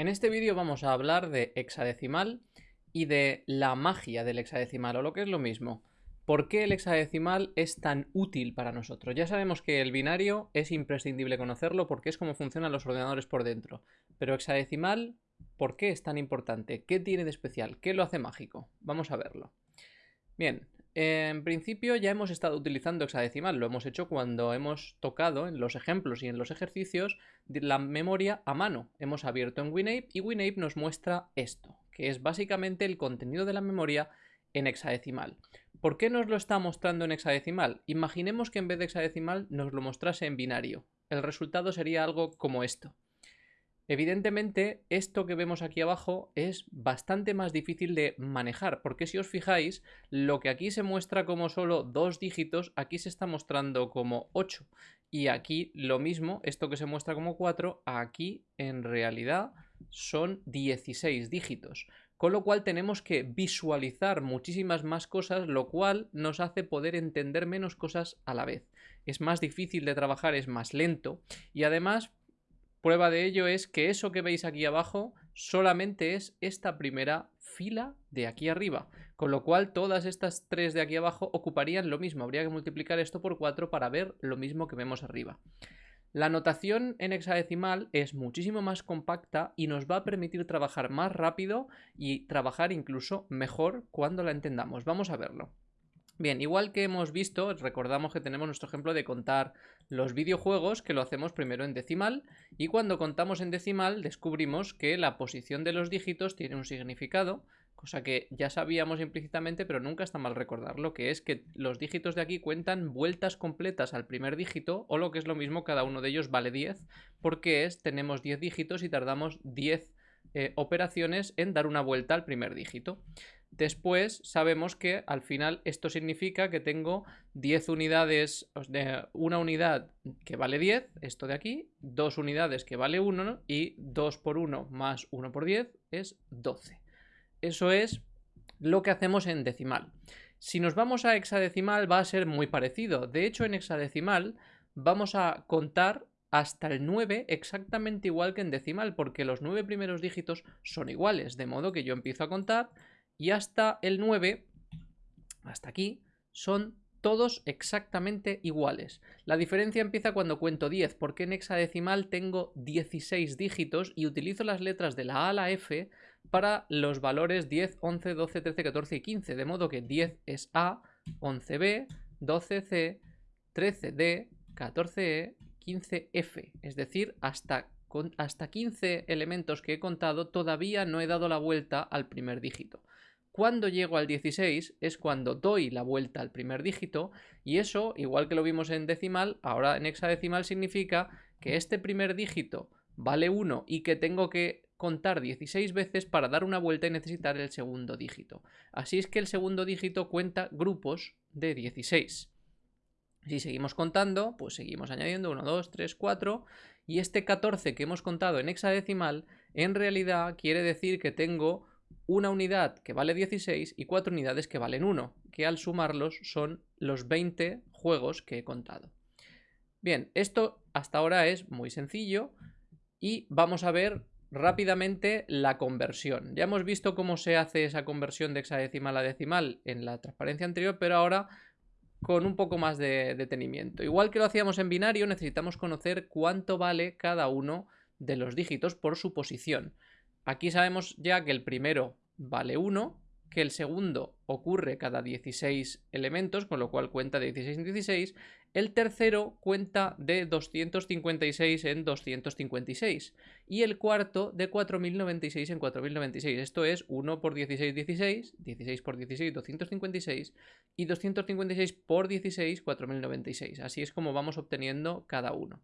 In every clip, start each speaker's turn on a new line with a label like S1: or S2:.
S1: En este vídeo vamos a hablar de hexadecimal y de la magia del hexadecimal, o lo que es lo mismo. ¿Por qué el hexadecimal es tan útil para nosotros? Ya sabemos que el binario es imprescindible conocerlo porque es como funcionan los ordenadores por dentro. Pero hexadecimal, ¿por qué es tan importante? ¿Qué tiene de especial? ¿Qué lo hace mágico? Vamos a verlo. Bien, en principio ya hemos estado utilizando hexadecimal, lo hemos hecho cuando hemos tocado en los ejemplos y en los ejercicios la memoria a mano. Hemos abierto en WinApe y WinApe nos muestra esto, que es básicamente el contenido de la memoria en hexadecimal. ¿Por qué nos lo está mostrando en hexadecimal? Imaginemos que en vez de hexadecimal nos lo mostrase en binario. El resultado sería algo como esto. Evidentemente, esto que vemos aquí abajo es bastante más difícil de manejar, porque si os fijáis, lo que aquí se muestra como solo dos dígitos, aquí se está mostrando como 8. Y aquí lo mismo, esto que se muestra como 4, aquí en realidad son 16 dígitos. Con lo cual tenemos que visualizar muchísimas más cosas, lo cual nos hace poder entender menos cosas a la vez. Es más difícil de trabajar, es más lento y además Prueba de ello es que eso que veis aquí abajo solamente es esta primera fila de aquí arriba, con lo cual todas estas tres de aquí abajo ocuparían lo mismo, habría que multiplicar esto por 4 para ver lo mismo que vemos arriba. La notación en hexadecimal es muchísimo más compacta y nos va a permitir trabajar más rápido y trabajar incluso mejor cuando la entendamos. Vamos a verlo. Bien, igual que hemos visto, recordamos que tenemos nuestro ejemplo de contar los videojuegos, que lo hacemos primero en decimal, y cuando contamos en decimal descubrimos que la posición de los dígitos tiene un significado, cosa que ya sabíamos implícitamente, pero nunca está mal recordarlo, que es que los dígitos de aquí cuentan vueltas completas al primer dígito, o lo que es lo mismo, cada uno de ellos vale 10, porque es, tenemos 10 dígitos y tardamos 10 eh, operaciones en dar una vuelta al primer dígito. Después sabemos que al final esto significa que tengo 10 unidades, una unidad que vale 10, esto de aquí, dos unidades que vale 1 y 2 por 1 más 1 por 10 es 12. Eso es lo que hacemos en decimal. Si nos vamos a hexadecimal va a ser muy parecido. De hecho en hexadecimal vamos a contar hasta el 9 exactamente igual que en decimal porque los 9 primeros dígitos son iguales. De modo que yo empiezo a contar y hasta el 9, hasta aquí, son todos exactamente iguales. La diferencia empieza cuando cuento 10, porque en hexadecimal tengo 16 dígitos y utilizo las letras de la A a la F para los valores 10, 11, 12, 13, 14 y 15, de modo que 10 es A, 11B, 12C, 13D, 14E, 15F, es decir, hasta, hasta 15 elementos que he contado todavía no he dado la vuelta al primer dígito. Cuando llego al 16 es cuando doy la vuelta al primer dígito y eso, igual que lo vimos en decimal, ahora en hexadecimal significa que este primer dígito vale 1 y que tengo que contar 16 veces para dar una vuelta y necesitar el segundo dígito. Así es que el segundo dígito cuenta grupos de 16. Si seguimos contando, pues seguimos añadiendo 1, 2, 3, 4 y este 14 que hemos contado en hexadecimal en realidad quiere decir que tengo una unidad que vale 16 y cuatro unidades que valen 1, que al sumarlos son los 20 juegos que he contado. Bien, esto hasta ahora es muy sencillo y vamos a ver rápidamente la conversión. Ya hemos visto cómo se hace esa conversión de hexadecimal a decimal en la transparencia anterior, pero ahora con un poco más de detenimiento. Igual que lo hacíamos en binario, necesitamos conocer cuánto vale cada uno de los dígitos por su posición. Aquí sabemos ya que el primero vale 1, que el segundo ocurre cada 16 elementos, con lo cual cuenta de 16 en 16. El tercero cuenta de 256 en 256. Y el cuarto de 4096 en 4096. Esto es 1 por 16, 16, 16 por 16, 256 y 256 por 16, 4096. Así es como vamos obteniendo cada uno.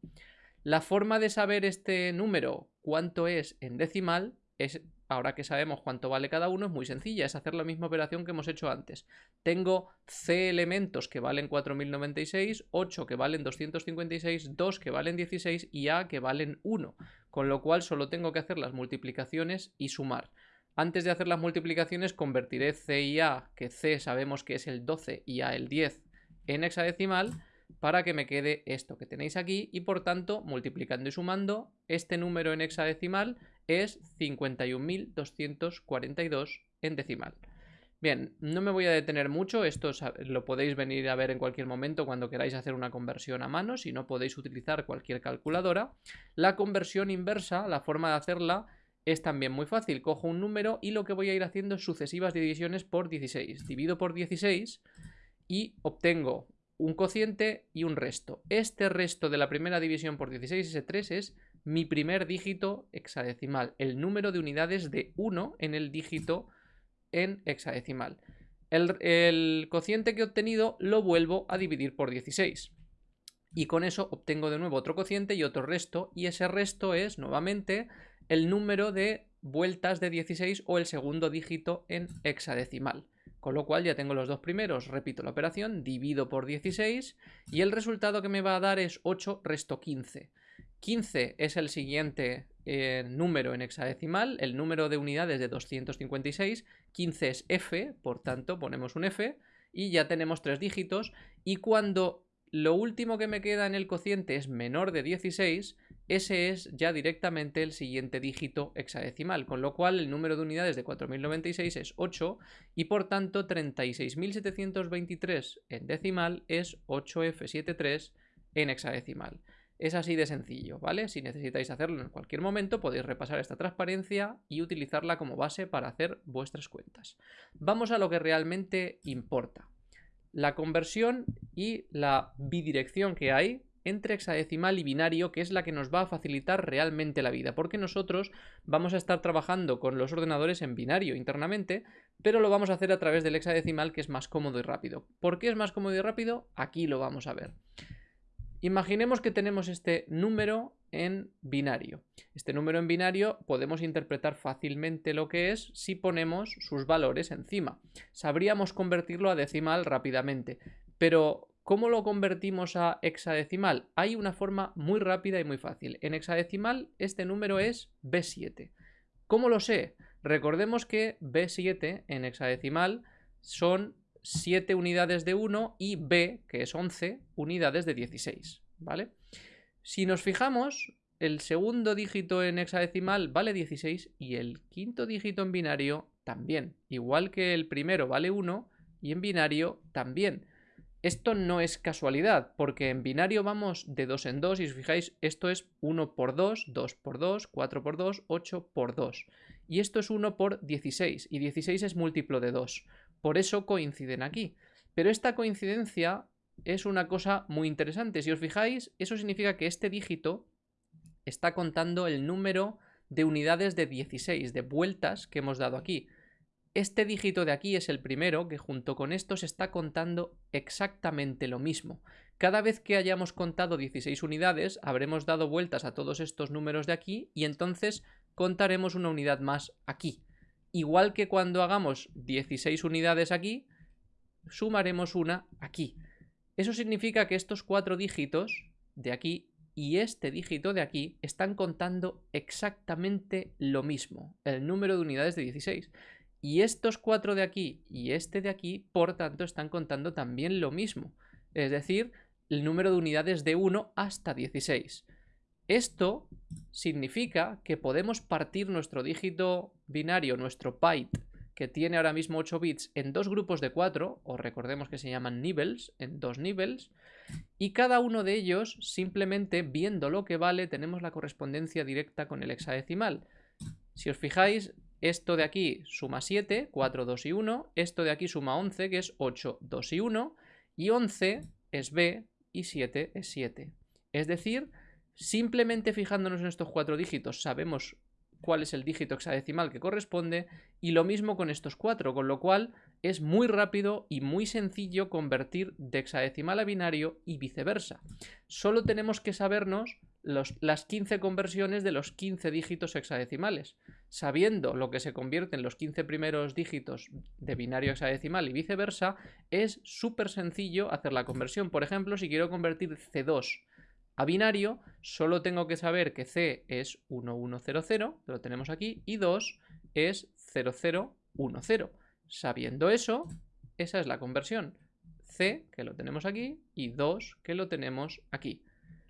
S1: La forma de saber este número, cuánto es en decimal, es, ahora que sabemos cuánto vale cada uno, es muy sencilla, es hacer la misma operación que hemos hecho antes. Tengo C elementos que valen 4096, 8 que valen 256, 2 que valen 16 y A que valen 1, con lo cual solo tengo que hacer las multiplicaciones y sumar. Antes de hacer las multiplicaciones convertiré C y A, que C sabemos que es el 12 y A el 10, en hexadecimal, para que me quede esto que tenéis aquí y por tanto multiplicando y sumando este número en hexadecimal es 51.242 en decimal. Bien, no me voy a detener mucho, esto lo podéis venir a ver en cualquier momento cuando queráis hacer una conversión a mano, si no podéis utilizar cualquier calculadora. La conversión inversa, la forma de hacerla, es también muy fácil. Cojo un número y lo que voy a ir haciendo es sucesivas divisiones por 16. Divido por 16 y obtengo un cociente y un resto. Este resto de la primera división por 16, ese 3, es mi primer dígito hexadecimal, el número de unidades de 1 en el dígito en hexadecimal. El, el, cociente que he obtenido lo vuelvo a dividir por 16. Y con eso obtengo de nuevo otro cociente y otro resto, y ese resto es, nuevamente, el número de vueltas de 16 o el segundo dígito en hexadecimal. Con lo cual ya tengo los dos primeros, repito la operación, divido por 16 y el resultado que me va a dar es 8 resto 15. 15 es el siguiente eh, número en hexadecimal, el número de unidades de 256, 15 es F, por tanto ponemos un F y ya tenemos tres dígitos y cuando lo último que me queda en el cociente es menor de 16, ese es ya directamente el siguiente dígito hexadecimal, con lo cual el número de unidades de 4096 es 8 y por tanto 36.723 en decimal es 8F73 en hexadecimal. Es así de sencillo, ¿vale? Si necesitáis hacerlo en cualquier momento podéis repasar esta transparencia y utilizarla como base para hacer vuestras cuentas. Vamos a lo que realmente importa la conversión y la bidirección que hay entre hexadecimal y binario, que es la que nos va a facilitar realmente la vida, porque nosotros vamos a estar trabajando con los ordenadores en binario internamente, pero lo vamos a hacer a través del hexadecimal, que es más cómodo y rápido. ¿Por qué es más cómodo y rápido? Aquí lo vamos a ver. Imaginemos que tenemos este número en binario. Este número en binario podemos interpretar fácilmente lo que es si ponemos sus valores encima. Sabríamos convertirlo a decimal rápidamente, pero ¿cómo lo convertimos a hexadecimal? Hay una forma muy rápida y muy fácil. En hexadecimal este número es B7. ¿Cómo lo sé? Recordemos que B7 en hexadecimal son 7 unidades de 1 y B, que es 11, unidades de 16, ¿vale? Si nos fijamos, el segundo dígito en hexadecimal vale 16 y el quinto dígito en binario también. Igual que el primero vale 1 y en binario también. Esto no es casualidad, porque en binario vamos de 2 en 2 y si os fijáis, esto es 1 por 2, 2 por 2, 4 por 2, 8 por 2. Y esto es 1 por 16 y 16 es múltiplo de 2. Por eso coinciden aquí. Pero esta coincidencia es una cosa muy interesante. Si os fijáis, eso significa que este dígito está contando el número de unidades de 16, de vueltas que hemos dado aquí. Este dígito de aquí es el primero que junto con estos está contando exactamente lo mismo. Cada vez que hayamos contado 16 unidades, habremos dado vueltas a todos estos números de aquí y entonces contaremos una unidad más aquí. Igual que cuando hagamos 16 unidades aquí, sumaremos una aquí. Eso significa que estos cuatro dígitos de aquí y este dígito de aquí están contando exactamente lo mismo, el número de unidades de 16. Y estos cuatro de aquí y este de aquí, por tanto, están contando también lo mismo, es decir, el número de unidades de 1 hasta 16. Esto significa que podemos partir nuestro dígito binario, nuestro byte, que tiene ahora mismo 8 bits en dos grupos de 4, o recordemos que se llaman nibbles, en dos nibbles, y cada uno de ellos, simplemente viendo lo que vale, tenemos la correspondencia directa con el hexadecimal. Si os fijáis, esto de aquí suma 7, 4, 2 y 1, esto de aquí suma 11, que es 8, 2 y 1, y 11 es B y 7 es 7. Es decir, simplemente fijándonos en estos cuatro dígitos sabemos cuál es el dígito hexadecimal que corresponde y lo mismo con estos cuatro, con lo cual es muy rápido y muy sencillo convertir de hexadecimal a binario y viceversa. Solo tenemos que sabernos las 15 conversiones de los 15 dígitos hexadecimales. Sabiendo lo que se convierte en los 15 primeros dígitos de binario hexadecimal y viceversa, es súper sencillo hacer la conversión. Por ejemplo, si quiero convertir C2 a binario, solo tengo que saber que C es 1100, lo tenemos aquí, y 2 es 0010. Sabiendo eso, esa es la conversión. C, que lo tenemos aquí, y 2, que lo tenemos aquí.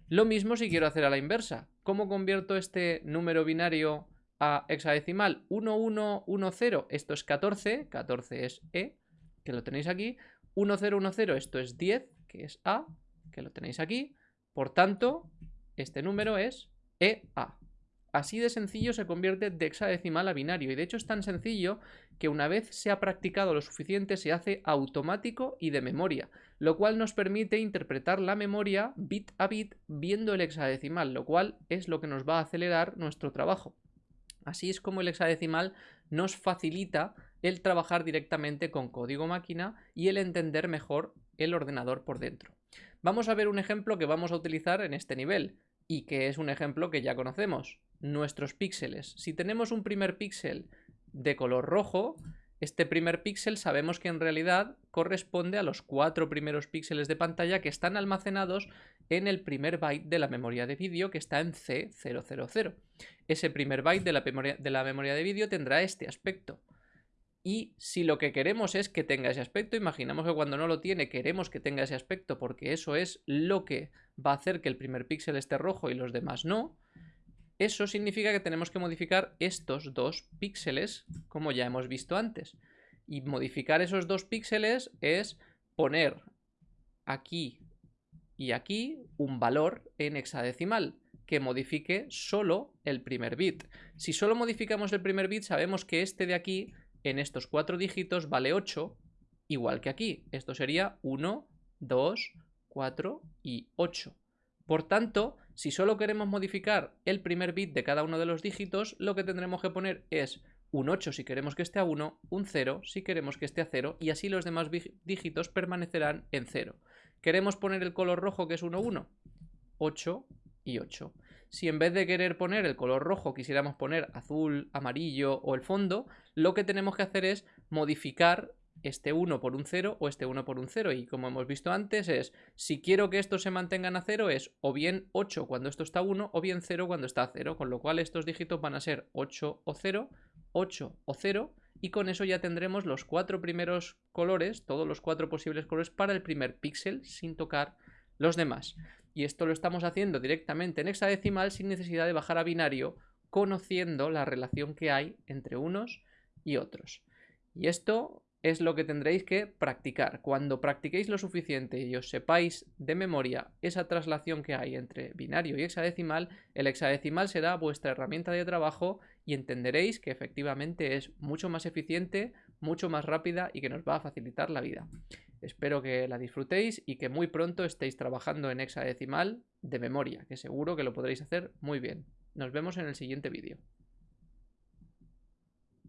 S1: Lo mismo si quiero hacer a la inversa. ¿Cómo convierto este número binario a hexadecimal 1110, esto es 14, 14 es E, que lo tenéis aquí. 1010, esto es 10, que es A, que lo tenéis aquí. Por tanto, este número es EA. Así de sencillo se convierte de hexadecimal a binario y de hecho es tan sencillo que una vez se ha practicado lo suficiente se hace automático y de memoria, lo cual nos permite interpretar la memoria bit a bit viendo el hexadecimal, lo cual es lo que nos va a acelerar nuestro trabajo. Así es como el hexadecimal nos facilita el trabajar directamente con código máquina y el entender mejor el ordenador por dentro. Vamos a ver un ejemplo que vamos a utilizar en este nivel y que es un ejemplo que ya conocemos, nuestros píxeles. Si tenemos un primer píxel de color rojo, este primer píxel sabemos que en realidad corresponde a los cuatro primeros píxeles de pantalla que están almacenados en el primer byte de la memoria de vídeo que está en C000. Ese primer byte de la memoria de, vídeo tendrá este aspecto. Y si lo que queremos es que tenga ese aspecto, imaginamos que cuando no lo tiene queremos que tenga ese aspecto porque eso es lo que va a hacer que el primer píxel esté rojo y los demás no, eso significa que tenemos que modificar estos dos píxeles como ya hemos visto antes. Y modificar esos dos píxeles es poner aquí y aquí un valor en hexadecimal que modifique solo el primer bit. Si solo modificamos el primer bit sabemos que este de aquí en estos cuatro dígitos vale 8, igual que aquí. Esto sería 1, 2, 4 y 8. Por tanto, si solo queremos modificar el primer bit de cada uno de los dígitos, lo que tendremos que poner es un 8 si queremos que esté a 1, un 0 si queremos que esté a 0 y así los demás dígitos permanecerán en 0. ¿Queremos poner el color rojo que es 1, 1? 8 y 8. Si en vez de querer poner el color rojo quisiéramos poner azul, amarillo o el fondo, lo que tenemos que hacer es modificar este 1 por un 0 o este 1 por un 0. Y como hemos visto antes es, si quiero que estos se mantengan a 0 es o bien 8 cuando esto está a 1 o bien 0 cuando está a 0. Con lo cual estos dígitos van a ser 8 o 0, 8 o 0 y con eso ya tendremos los cuatro primeros colores, todos los cuatro posibles colores para el primer píxel sin tocar los demás. Y esto lo estamos haciendo directamente en hexadecimal sin necesidad de bajar a binario, conociendo la relación que hay entre unos y otros. Y esto es lo que tendréis que practicar. Cuando practiquéis lo suficiente y os sepáis de memoria esa traslación que hay entre binario y hexadecimal, el hexadecimal será vuestra herramienta de trabajo y entenderéis que efectivamente es mucho más eficiente, mucho más rápida y que nos va a facilitar la vida. Espero que la disfrutéis y que muy pronto estéis trabajando en hexadecimal de memoria, que seguro que lo podréis hacer muy bien. Nos vemos en el siguiente vídeo.